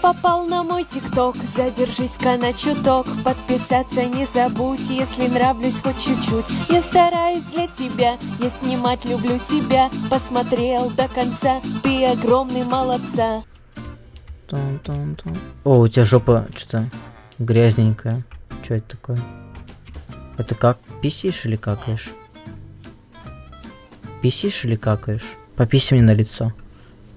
попал на мой тикток Задержись-ка на чуток Подписаться не забудь Если нравлюсь хоть чуть-чуть Я стараюсь для тебя Я снимать люблю себя Посмотрел до конца Ты огромный молодца Тун-тун-тун. О, у тебя жопа что-то грязненькая. Что это такое? Это как? Писишь или какаешь? Писишь или какаешь? Пописи мне на лицо.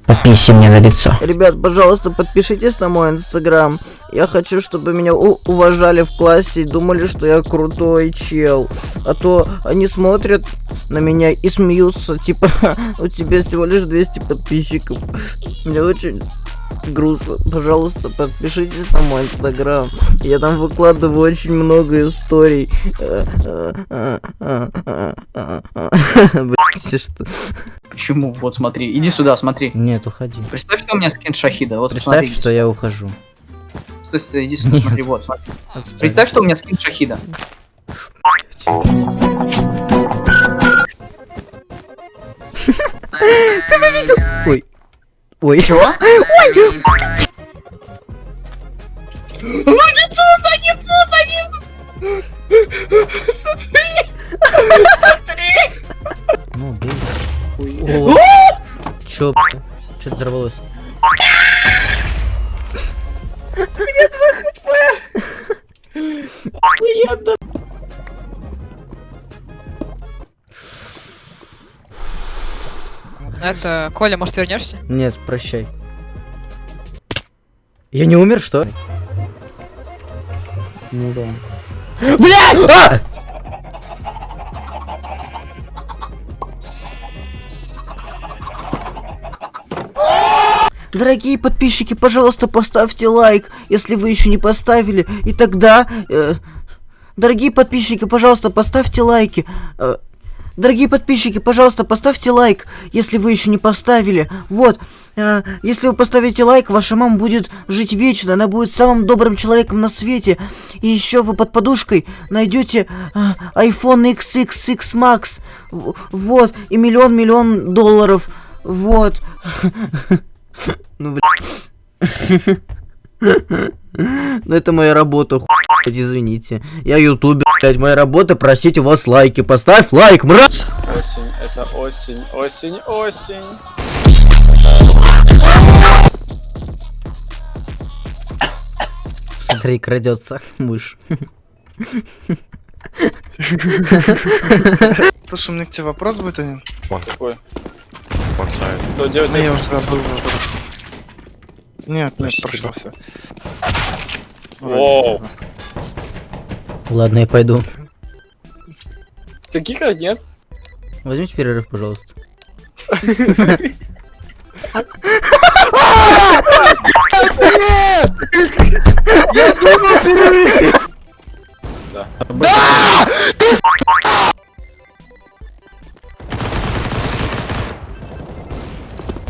Пописи мне на лицо. Ребят, пожалуйста, подпишитесь на мой инстаграм. Я хочу, чтобы меня уважали в классе и думали, что я крутой чел. А то они смотрят на меня и смеются, типа, у тебя всего лишь 200 подписчиков. Мне очень грустно. Пожалуйста, подпишитесь на мой инстаграм. Я там выкладываю очень много историй. Блять, что? Почему? Вот смотри, иди сюда, смотри. Нет, уходи. Представь, что у меня скин Шахида. Вот Представь, смотри, что я ухожу. Стой, стой, иди сюда, Нет. смотри, вот, смотри. Отстань. Представь, что у меня скин Шахида. Ой. Ой. Чего? Ну, бей. О, Чё, что взорвалось? Это, Коля, может, вернешься? Нет, прощай. Я не умер, что? Ну да. Блядь! А! Дорогие подписчики, пожалуйста, поставьте лайк, если вы еще не поставили. И тогда... э, дорогие подписчики, пожалуйста, поставьте лайки. Э, дорогие подписчики, пожалуйста, поставьте лайк, если вы еще не поставили. Вот. э, если вы поставите лайк, ваша мама будет жить вечно. Она будет самым добрым человеком на свете. И еще вы под подушкой найдете э, iPhone XXX Max. Вот. И миллион-миллион долларов. Вот. Ну, блядь. Ну, это моя работа, извините. Я ютубер, блядь, моя работа, просить у вас лайки. Поставь лайк, мразь! Осень, это осень, осень, осень. Смотри, крадется мышь. Слушай, у меня к тебе вопрос будет один. Какой? Side. Что делать? Я уже забыл вопрос. Нет, нет, прошло все. Воу. Ладно, я пойду. Таких как нет? Возьмите перерыв, пожалуйста.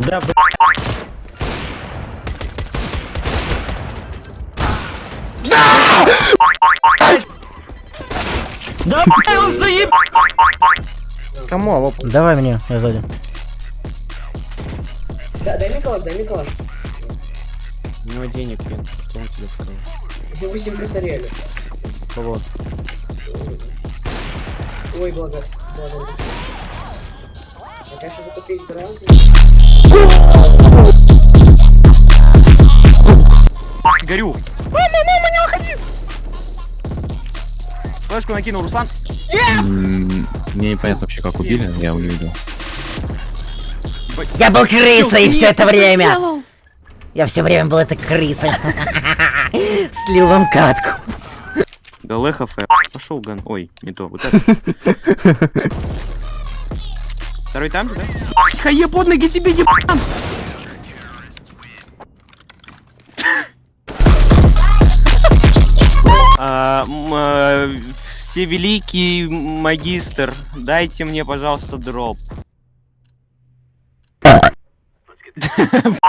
Да, блядь. Да, он заеб... Кому? А, вот. Давай мне, я сзади. Да, дай мне калаш, дай мне калаш. У него денег нет, что он тебе сказал? Я 8 косарели. Кого? Ой, благо. Благо. А конечно закупить грант. Горю! Флешку накинул Руслан. Мне непонятно вообще, как убили, я его не видел. Я был крысой все это время! Я все время был этой крысой. Слил вам катку. Галехов, пошел ган. Ой, не то, вот это. Второй там же, да? Хае под ноги тебе ебан! Всевеликий магистр, дайте мне, пожалуйста, дроп.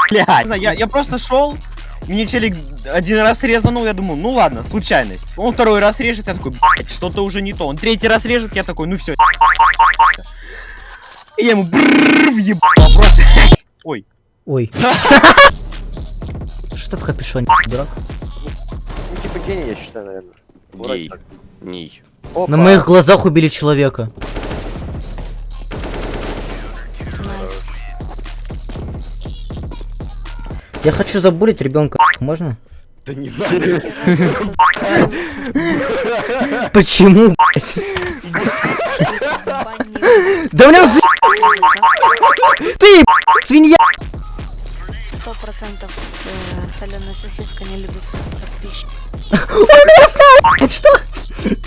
Блядь, я, я просто шел, мне челик один раз резанул, я думаю, ну ладно, случайность. Он второй раз режет, я такой, блядь, что-то уже не то. Он третий раз режет, я такой, ну все. И я ему въебал просто. Ой. Ой. Что ты в капюшоне, дурак? Ну, типа гений, я считаю, наверное. Гей. Ней. Опа. На моих глазах убили человека. Я хочу забулить ребенка. Можно? Да не надо. Почему? Да за- ты, свинья! Сто процентов соленая сосиска не любит своих подписчиков. Это что?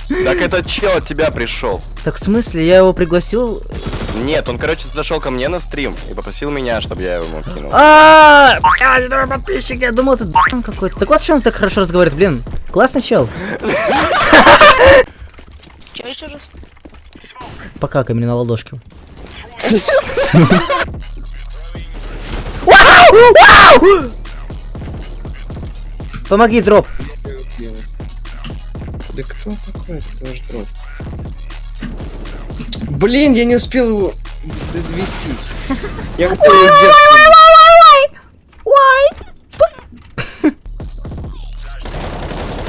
Так этот чел от тебя пришел. Так в смысле, я его пригласил? Нет, он, короче, зашел ко мне на стрим и попросил меня, чтобы я ему кинул. А, блядь, это подписчики, я думал, это д***н какой-то. Так вот, что он так хорошо разговаривает, блин. Классный чел. Че еще раз? Покакай мне на ладошке. Помоги, дроп. Да кто такой? Кто же дроп? Блин, я не успел его довестись. Я хотел его взять.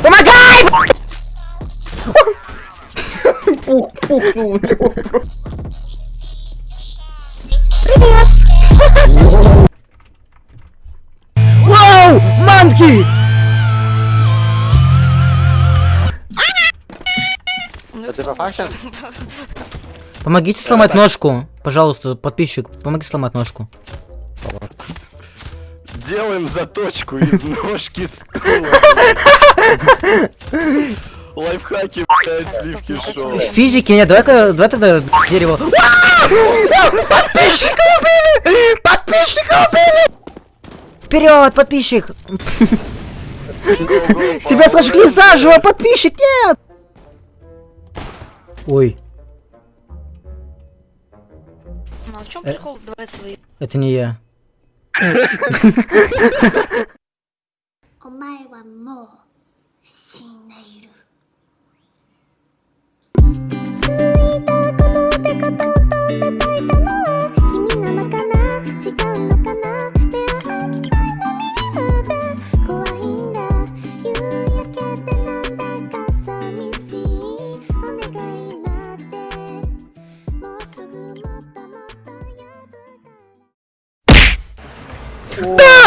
Помогай! Пух, пухнул у него просто. Вау! Манки! Это? Помогите сломать ножку. Пожалуйста, подписчик, помоги сломать ножку. Делаем заточку из ножки стула. Лайфхаки, блядь, сливки шоу. Физики нет, давай-ка, давай тогда дерево. Подписчика убили! Подписчика убили! Вперед, подписчик! Тебя сожгли заживо, подписчик, нет! Ой, Ну а в чем Э. прикол давать свои? это не я.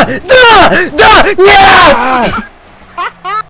Да! Да! Нет!